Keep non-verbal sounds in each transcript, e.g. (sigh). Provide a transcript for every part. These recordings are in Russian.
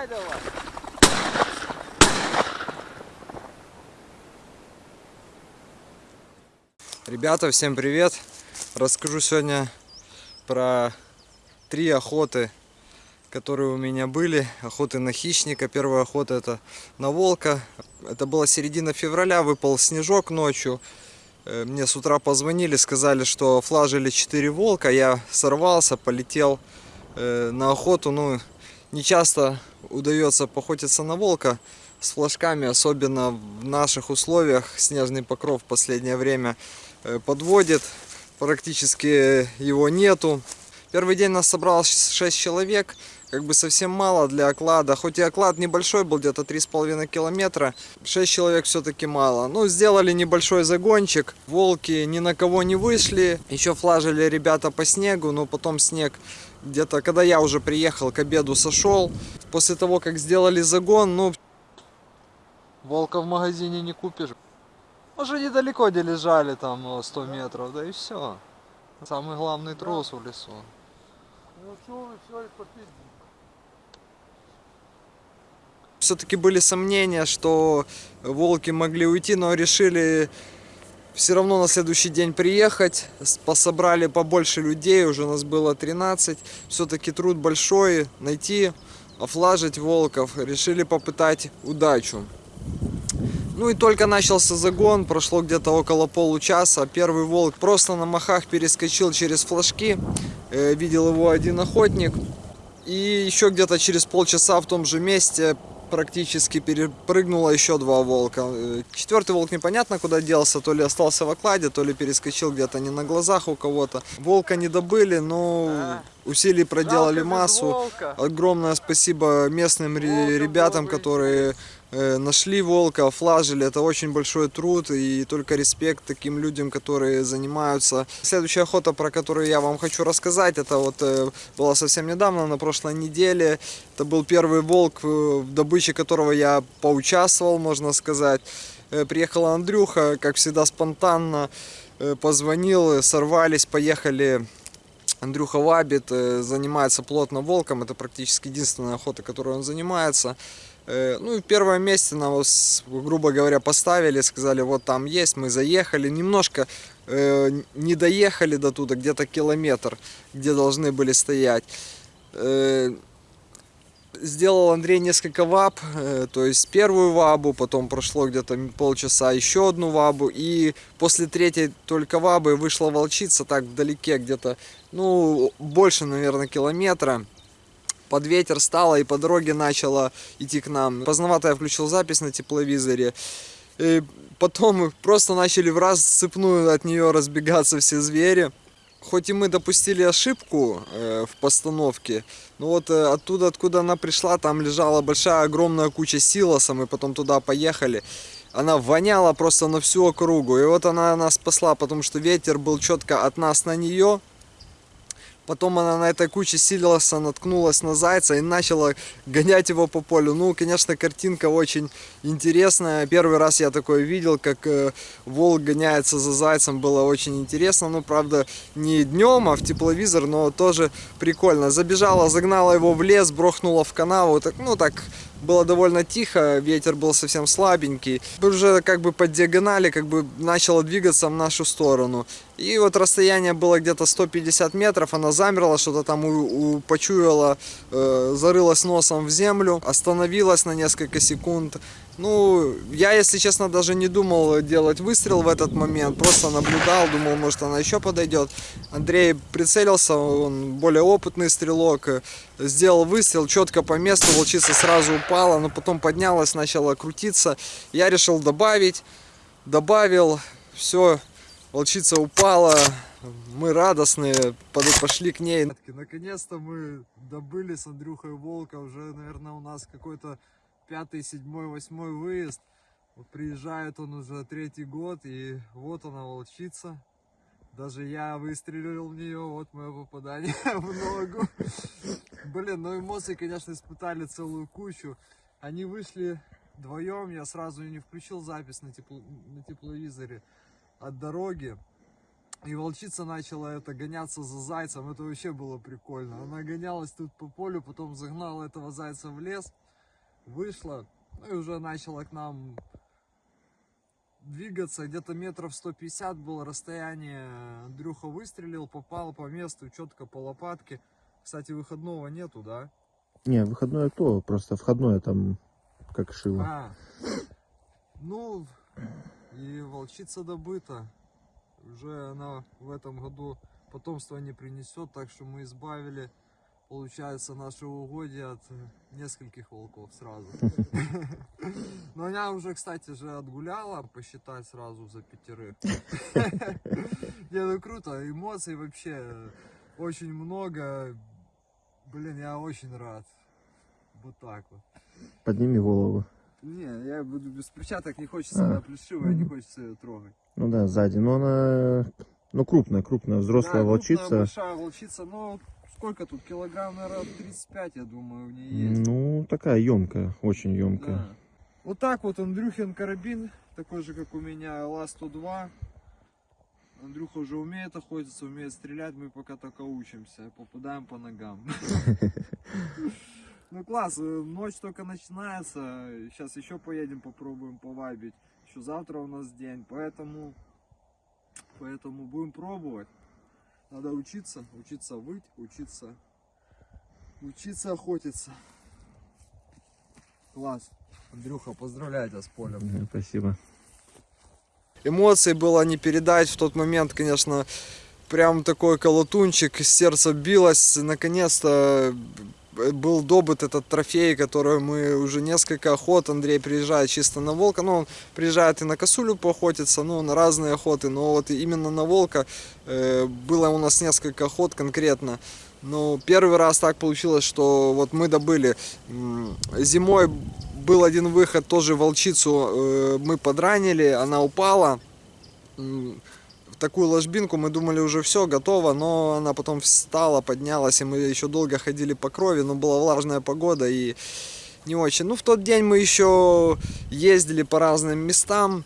Стреляй давай. Ребята, всем привет! Расскажу сегодня про три охоты, которые у меня были. Охоты на хищника. Первая охота это на волка. Это была середина февраля, выпал снежок ночью. Э, Мне с утра позвонили, сказали, что флажили 4 волка. Я сорвался, полетел э, на охоту. Ну, не часто удается поохотиться на волка с флажками, особенно в наших условиях. Снежный покров в последнее время э, подводит, практически его нету. Первый день нас собралось 6 человек, как бы совсем мало для оклада. Хоть и оклад небольшой был, где-то 3,5 километра, 6 человек все-таки мало. Ну, сделали небольшой загончик, волки ни на кого не вышли. Еще флажили ребята по снегу, но потом снег где-то, когда я уже приехал к обеду сошел. После того, как сделали загон, ну, волка в магазине не купишь. Уже недалеко где лежали, там ну, 100 метров, да и все. Самый главный трус в лесу. Ну все, все. Все-таки были сомнения, что волки могли уйти, но решили все равно на следующий день приехать. Пособрали побольше людей, уже нас было 13. Все-таки труд большой, найти, офлажить волков. Решили попытать удачу. Ну и только начался загон, прошло где-то около получаса. Первый волк просто на махах перескочил через флажки. Э, Видел его один охотник. И еще где-то через полчаса в том же месте практически перепрыгнуло еще два волка. Э, Четвертый волк непонятно куда делся, то ли остался в окладе, то ли перескочил где-то не на глазах у кого-то. Волка не добыли, но усилий проделали массу. Огромное спасибо местным ребятам, которые нашли волка, офлажили. Это очень большой труд и только респект таким людям, которые занимаются. Следующая охота, про которую я вам хочу рассказать, это вот э, была совсем недавно, на прошлой неделе. Это был первый волк, э, в добыче которого я поучаствовал, можно сказать. Э, Приехал Андрюха, как всегда спонтанно, э, позвонил, э, сорвались, поехали Андрюха Вабит э, занимается плотно волком. Это практически единственная охота, которой он занимается. Э, Ну и в первом месте нас, грубо говоря, поставили, сказали, вот там есть, мы заехали. Немножко э, не доехали до туда, где-то километр, где должны были стоять. Э, Сделал Андрей несколько ваб, э, то есть первую вабу, потом прошло где-то полчаса еще одну вабу, и после третьей только вабы вышла волчица так вдалеке, где-то, ну, больше, наверное, километра. Под ветер стало и по дороге начала идти к нам. Поздновато я включил запись на тепловизоре. И потом просто начали в раз цепную от нее разбегаться все звери. Хоть и мы допустили ошибку э, в постановке, но вот э, оттуда, откуда она пришла, там лежала большая огромная куча силоса, мы потом туда поехали. Она воняла просто на всю округу. И вот она нас спасла, потому что ветер был четко от нас на нее. Потом она на этой куче силоса наткнулась на зайца и начала гонять его по полю. Ну, конечно, картинка очень интересная. Первый раз я такое видел, как э, волк гоняется за зайцем. Было очень интересно. Ну, правда, не днем, а в тепловизор, но тоже прикольно. Забежала, загнала его в лес, брохнула в канаву. Так, ну, так было довольно тихо, ветер был совсем слабенький. Уже как бы по диагонали как бы начало двигаться в нашу сторону. И вот расстояние было где-то 150 метров, она замерла, что-то там у, у- почуяла, э, зарылась носом в землю, остановилась на несколько секунд. Ну, я, если честно, даже не думал делать выстрел в этот момент, просто наблюдал, думал, может она еще подойдет. Андрей прицелился, он более опытный стрелок, э, сделал выстрел четко по месту, волчица сразу упала, но потом поднялась, начала крутиться. Я решил добавить, добавил, все, волчица упала, мы радостные, пошли к ней. Наконец-то мы добыли с Андрюхой волка, уже, наверное, у нас какой-то пятый, седьмой, восьмой выезд. Вот приезжает он уже третий год, и вот она волчица. Даже я выстрелил в нее, вот мое попадание (laughs) в ногу. Блин, ну эмоции, конечно, испытали целую кучу. Они вышли вдвоем, я сразу не включил запись на, тепло, на тепловизоре от дороги. И волчица начала это гоняться за зайцем. Это вообще было прикольно. Она гонялась тут по полю, потом загнала этого зайца в лес, вышла, ну и уже начала к нам двигаться. Где-то метров 150 было расстояние. Андрюха выстрелил, попал по месту, четко по лопатке. Кстати, выходного нету, да? Не, выходное то, просто входное там как шило. А, ну, и волчица добыта. Уже она в этом году потомство не принесет, так что мы избавили, получается, наше угодье от нескольких волков сразу. (laughs) Но она уже, кстати, же отгуляла, посчитать сразу за пятерых. (laughs) Не, ну круто, эмоций вообще очень много. Блин, я очень рад. Вот так вот. Подними голову. Не, я буду без перчаток, не хочется, А. она плешивая, не хочется ее трогать. Ну да, сзади. Но она, ну крупная, крупная, взрослая Да, крупная, волчица. большая волчица, но сколько тут, килограмм, наверное, 35, я думаю, у нее есть. Ну, такая емкая, очень емкая. Да. Вот так вот Андрюхин карабин, такой же, как у меня, ЛА-102. Андрюха уже умеет охотиться, умеет стрелять, мы пока только учимся, попадаем по ногам. (laughs) Ну класс, э, ночь только начинается, сейчас еще поедем, попробуем повабить. Еще завтра у нас день, поэтому, поэтому будем пробовать. Надо учиться, учиться выть, учиться, учиться охотиться. Класс. Андрюха, поздравляю тебя с полем. Спасибо. Эмоций было не передать в тот момент, конечно, прям такой колотунчик, сердце билось, наконец-то был добыт этот трофей, который мы уже несколько охот, Андрей приезжает чисто на волка, ну, он приезжает и на косулю поохотиться, ну, на разные охоты, но вот именно на волка э, было у нас несколько охот конкретно. Но первый раз так получилось, что вот мы добыли зимой был один выход, тоже волчицу э, мы подранили, она упала такую ложбинку, мы думали уже все, готово, но она потом встала, поднялась, и мы еще долго ходили по крови, но была влажная погода и не очень. Ну, в тот день мы еще ездили по разным местам,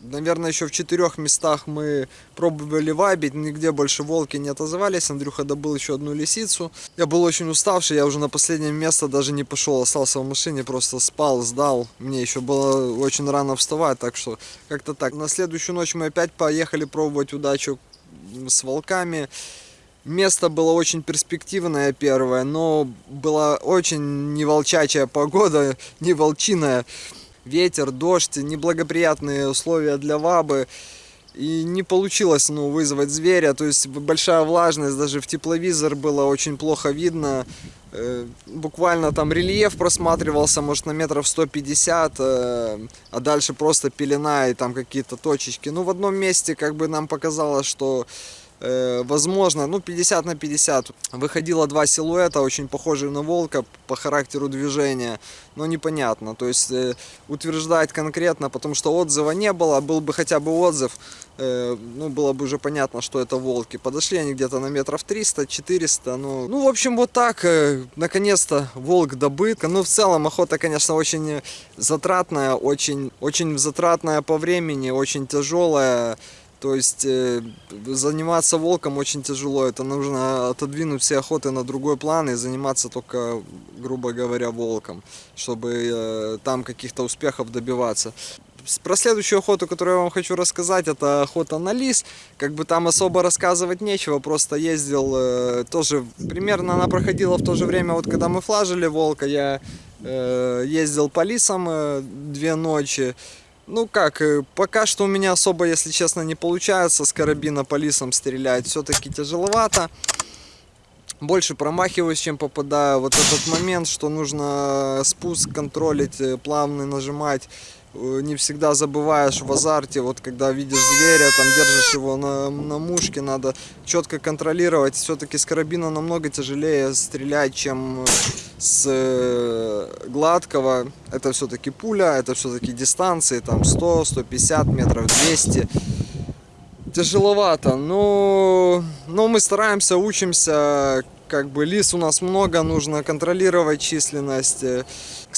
Наверное, еще в четырех местах мы пробовали вабить, нигде больше волки не отозвались. Андрюха добыл еще одну лисицу. Я был очень уставший, я уже на последнее место даже не пошел, остался в машине, просто спал, сдал. Мне еще было очень рано вставать, так что как-то так. На следующую ночь мы опять поехали пробовать удачу с волками. Место было очень перспективное первое, но была очень не волчачья погода, не волчиная ветер, дождь, неблагоприятные условия для вабы. И не получилось ну, вызвать зверя, то есть большая влажность, даже в тепловизор было очень плохо видно. Э, Буквально там рельеф просматривался, может, на метров 150, э, а дальше просто пелена и там какие-то точечки. Ну, в одном месте как бы нам показалось, что возможно, ну 50 на 50. Выходило два силуэта, очень похожие на волка по характеру движения, но непонятно. То есть э, утверждать конкретно, потому что отзыва не было, был бы хотя бы отзыв, э, ну было бы уже понятно, что это волки. Подошли они где-то на метров 300-400, ну, ну в общем вот так, э, наконец-то волк добыт. Ну в целом охота, конечно, очень затратная, очень, очень затратная по времени, очень тяжелая. То есть э, заниматься волком очень тяжело. Это нужно отодвинуть все охоты на другой план и заниматься только, грубо говоря, волком, чтобы э, там каких-то успехов добиваться. Про следующую охоту, которую я вам хочу рассказать, это охота на лис. Как бы там особо рассказывать нечего, просто ездил э, тоже, примерно она проходила в то же время, вот когда мы флажили волка, я э, ездил по лисам э, две ночи. Ну как, э, пока что у меня особо, если честно, не получается с карабина по лисам стрелять. Все-таки тяжеловато. Больше промахиваюсь, чем попадаю. Вот этот момент, что нужно спуск контролить, э, плавно нажимать. Э, Не всегда забываешь в азарте, вот когда видишь зверя, там держишь его на, на мушке, надо четко контролировать. Все-таки с карабина намного тяжелее стрелять, чем с э, гладкого. Это все-таки пуля, это все-таки дистанции, там 100, 150 метров, 200. Тяжеловато, но, но мы стараемся, учимся. как бы лис у нас много, нужно контролировать численность.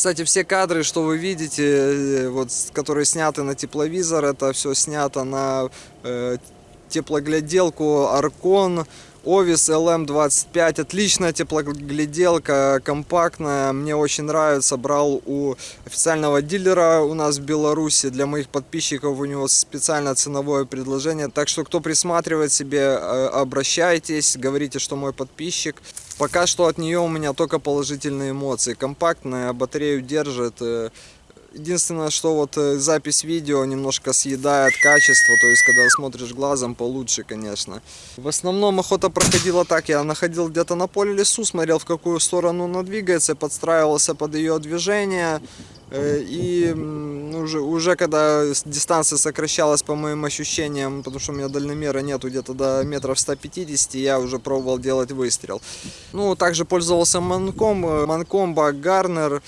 Кстати, все кадры, что вы видите, э, вот, которые сняты на тепловизор, это все снято на э, теплогляделку Аркон. Овис LM25, отличная теплогляделка, компактная, мне очень нравится, брал у официального дилера у нас в Беларуси, для моих подписчиков у него специальное ценовое предложение, так что кто присматривает себе, э, обращайтесь, говорите, что мой подписчик. Пока что от нее у меня только положительные эмоции, компактная, батарею держит, э, Единственное, что вот э, запись видео немножко съедает качество, то есть когда смотришь глазом получше, конечно. В основном охота проходила так, я находил где-то на поле лесу, смотрел в какую сторону она двигается, подстраивался под ее движение. э, И уже, уже когда дистанция сокращалась по моим ощущениям, потому что у меня дальномера нету где-то до метров 150, я уже пробовал делать выстрел. Ну, также пользовался манком, э, манкомба Гарнер,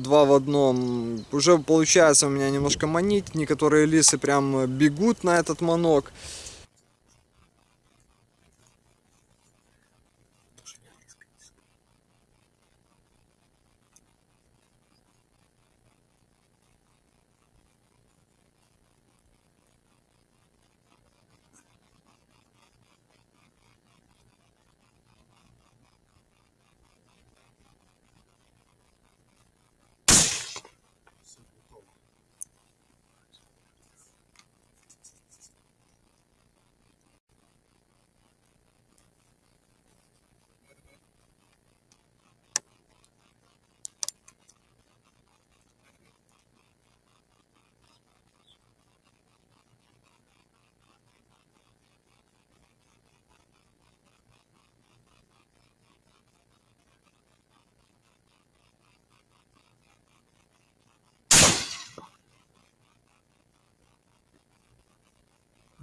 два в одном. Уже получается у меня немножко манить. Некоторые лисы прям э, бегут на этот манок.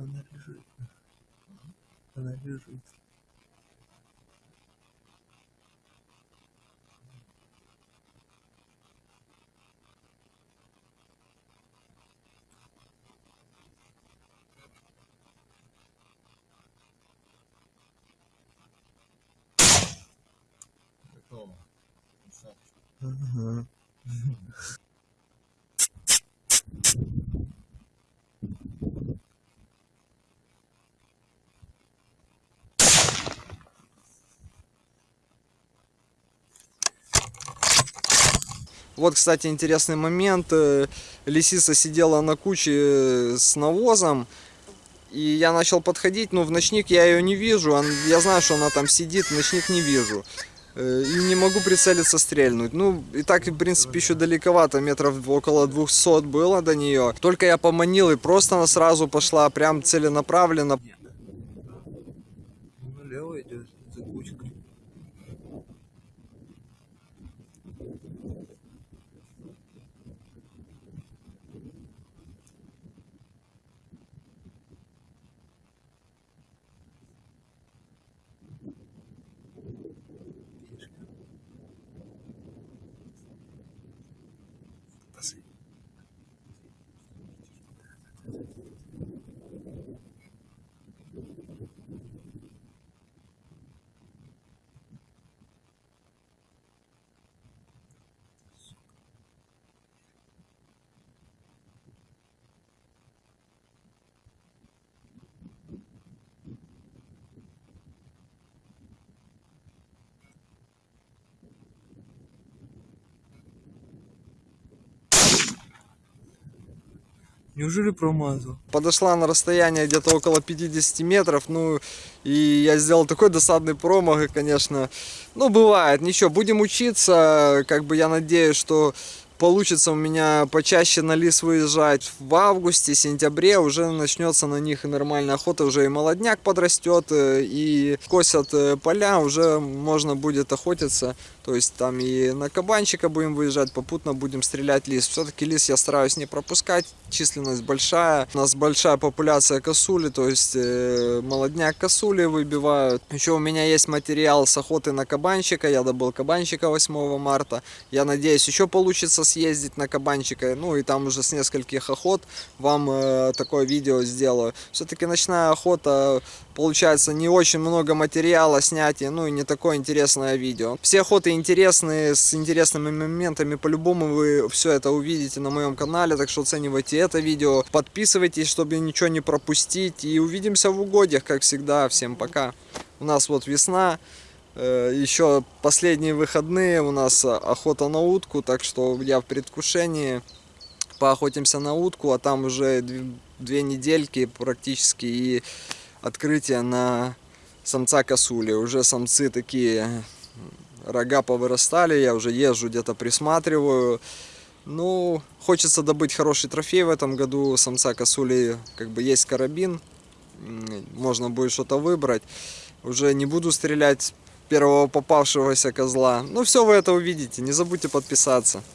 Она лежит. Она лежит. Ага. Вот, кстати, интересный момент. Э, Лисица сидела на куче э, с навозом. И я начал подходить, но в ночник я ее не вижу. Он- Я знаю, что она там сидит, ночник не вижу. Э, И не могу прицелиться, стрельнуть. Ну, и так, в принципе, еще далековато, метров около 200 было до нее. Только я поманил, и просто она сразу пошла прям целенаправленно. Налево идет за кучкой. Неужели промазал? подошла на расстояние где-то около 50 метров, ну, и я сделал такой досадный промах, и, конечно, ну, бывает, ничего, будем учиться, как бы я надеюсь, что получится у меня почаще на лис выезжать в августе, сентябре, уже начнется на них нормальная охота, уже и молодняк подрастет, э, и косят э, поля, уже можно будет охотиться, то есть там и на кабанчика будем выезжать, попутно будем стрелять лис. Все-таки лис я стараюсь не пропускать, численность большая, у нас большая популяция косули, то есть э, молодняк косули выбивают. Еще у меня есть материал с охоты на кабанчика, я добыл кабанчика 8 марта, я надеюсь еще получится съездить на кабанчика, ну и там уже с нескольких охот вам э, такое видео сделаю. Все-таки ночная охота, получается не очень много материала снять, и, ну и не такое интересное видео. Все охоты интересные, с интересными моментами, по-любому вы все это увидите на моем канале, так что оценивайте это видео, подписывайтесь, чтобы ничего не пропустить, и увидимся в угодьях, как всегда. Всем пока. У нас вот весна, еще последние выходные, у нас э, охота на утку, так что я в предвкушении. Поохотимся на утку, а там уже дв- две недельки практически и открытие на самца косули. Уже самцы такие рога повырастали, я уже езжу где-то присматриваю. Ну, хочется добыть хороший трофей в этом году. Самца косули как бы есть карабин, можно будет что-то выбрать. Уже не буду стрелять первого попавшегося козла. Ну, все вы это увидите, не забудьте подписаться.